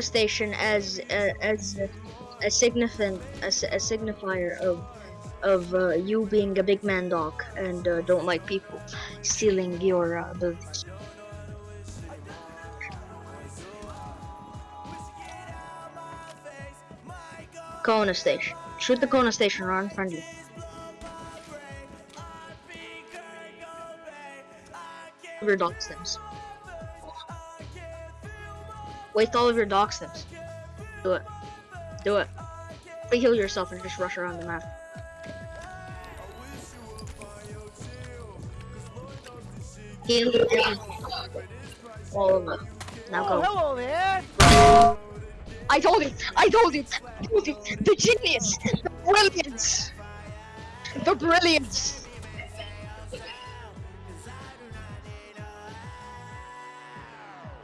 Station as uh, as a, a significant a, a signifier of of uh, you being a big man dog and uh, don't like people stealing your uh, abilities. Kona Station. Shoot the Kona Station or unfriendly. Your dog stems. Waste all of your dog stems. Do it. Do it. Heal yourself and just rush around the map. Heal all of them. Now Oh, go. hello there. I told you! I told you! I told you! The genius! The brilliance! The brilliance!